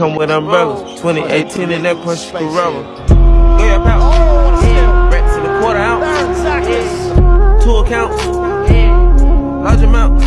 come with umbrellas. 2018 in that Porsche Carrera. Go your pouch. Racks in a quarter ounce. Two accounts. Large amount.